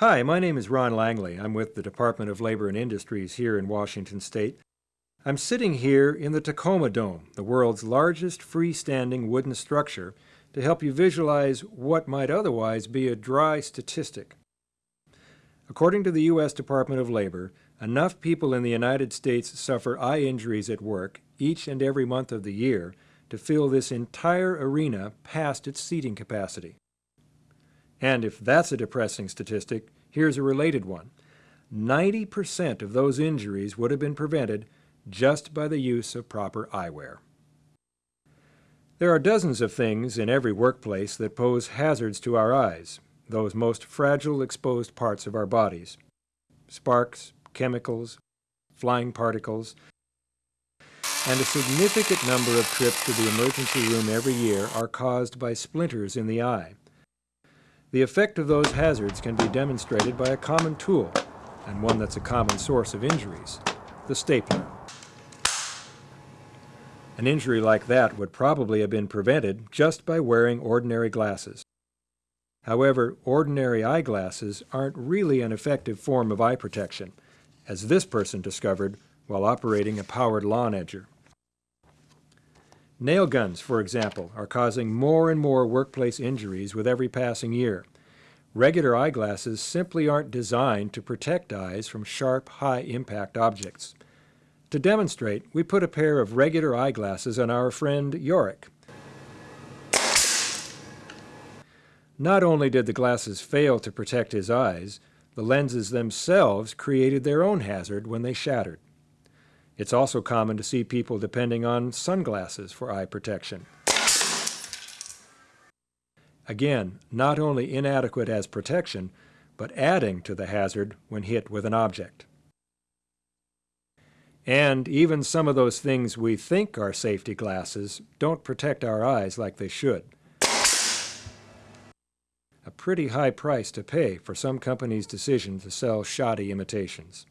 Hi, my name is Ron Langley. I'm with the Department of Labor and Industries here in Washington State. I'm sitting here in the Tacoma Dome, the world's largest freestanding wooden structure, to help you visualize what might otherwise be a dry statistic. According to the U.S. Department of Labor, enough people in the United States suffer eye injuries at work each and every month of the year to fill this entire arena past its seating capacity. And if that's a depressing statistic, here's a related one. 90% of those injuries would have been prevented just by the use of proper eyewear. There are dozens of things in every workplace that pose hazards to our eyes, those most fragile exposed parts of our bodies. Sparks, chemicals, flying particles, and a significant number of trips to the emergency room every year are caused by splinters in the eye. The effect of those hazards can be demonstrated by a common tool, and one that's a common source of injuries, the stapler. An injury like that would probably have been prevented just by wearing ordinary glasses. However, ordinary eyeglasses aren't really an effective form of eye protection, as this person discovered while operating a powered lawn edger. Nail guns, for example, are causing more and more workplace injuries with every passing year. Regular eyeglasses simply aren't designed to protect eyes from sharp, high-impact objects. To demonstrate, we put a pair of regular eyeglasses on our friend Yorick. Not only did the glasses fail to protect his eyes, the lenses themselves created their own hazard when they shattered. It's also common to see people depending on sunglasses for eye protection. Again, not only inadequate as protection, but adding to the hazard when hit with an object. And even some of those things we think are safety glasses don't protect our eyes like they should. A pretty high price to pay for some companies' decision to sell shoddy imitations.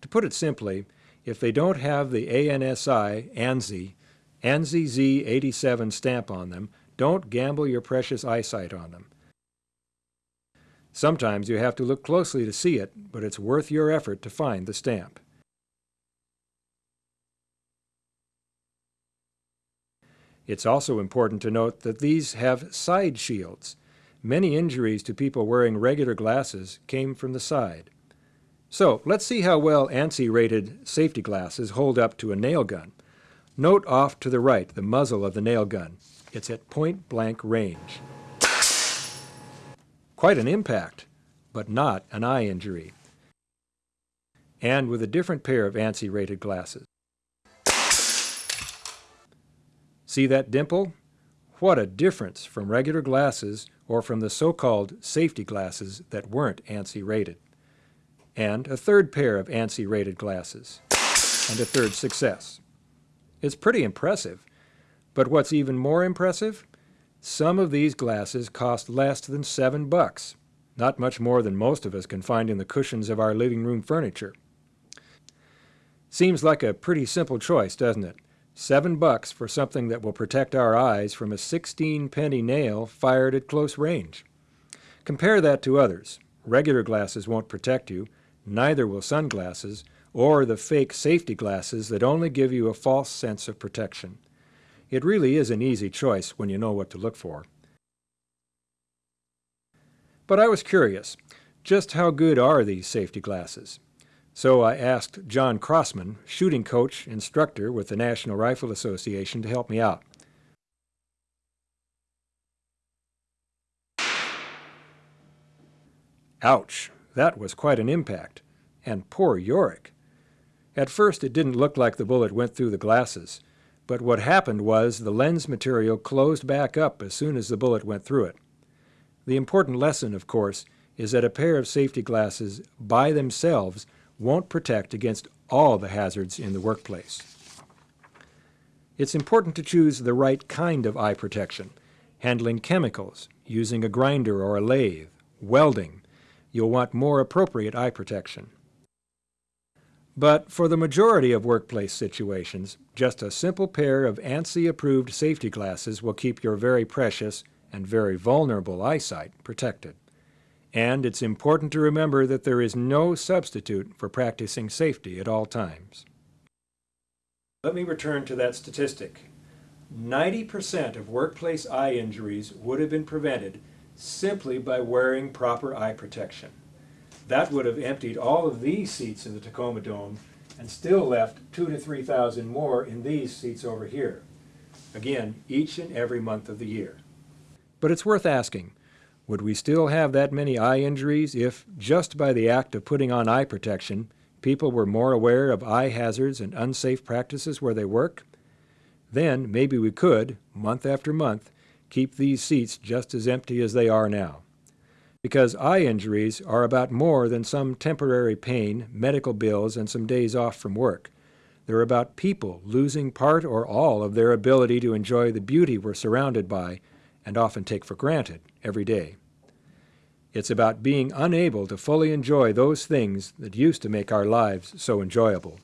To put it simply, if they don't have the ANSI, ANSI, ANSI Z87 stamp on them, don't gamble your precious eyesight on them. Sometimes you have to look closely to see it, but it's worth your effort to find the stamp. It's also important to note that these have side shields. Many injuries to people wearing regular glasses came from the side. So let's see how well ANSI-rated safety glasses hold up to a nail gun. Note off to the right the muzzle of the nail gun. It's at point-blank range. Quite an impact, but not an eye injury. And with a different pair of ANSI-rated glasses. See that dimple? What a difference from regular glasses or from the so-called safety glasses that weren't ANSI rated and a third pair of ANSI-rated glasses, and a third success. It's pretty impressive, but what's even more impressive? Some of these glasses cost less than seven bucks, not much more than most of us can find in the cushions of our living room furniture. Seems like a pretty simple choice, doesn't it? Seven bucks for something that will protect our eyes from a 16 penny nail fired at close range. Compare that to others. Regular glasses won't protect you, Neither will sunglasses or the fake safety glasses that only give you a false sense of protection. It really is an easy choice when you know what to look for. But I was curious, just how good are these safety glasses? So I asked John Crossman, shooting coach, instructor with the National Rifle Association, to help me out. Ouch, that was quite an impact. And poor Yorick. At first it didn't look like the bullet went through the glasses, but what happened was the lens material closed back up as soon as the bullet went through it. The important lesson, of course, is that a pair of safety glasses by themselves won't protect against all the hazards in the workplace. It's important to choose the right kind of eye protection, handling chemicals, using a grinder or a lathe, welding, you'll want more appropriate eye protection. But for the majority of workplace situations, just a simple pair of ANSI-approved safety glasses will keep your very precious and very vulnerable eyesight protected. And it's important to remember that there is no substitute for practicing safety at all times. Let me return to that statistic. 90% of workplace eye injuries would have been prevented simply by wearing proper eye protection. That would have emptied all of these seats in the Tacoma Dome and still left two to 3,000 more in these seats over here. Again, each and every month of the year. But it's worth asking, would we still have that many eye injuries if, just by the act of putting on eye protection, people were more aware of eye hazards and unsafe practices where they work? Then maybe we could, month after month, keep these seats just as empty as they are now. Because eye injuries are about more than some temporary pain, medical bills, and some days off from work. They're about people losing part or all of their ability to enjoy the beauty we're surrounded by and often take for granted every day. It's about being unable to fully enjoy those things that used to make our lives so enjoyable.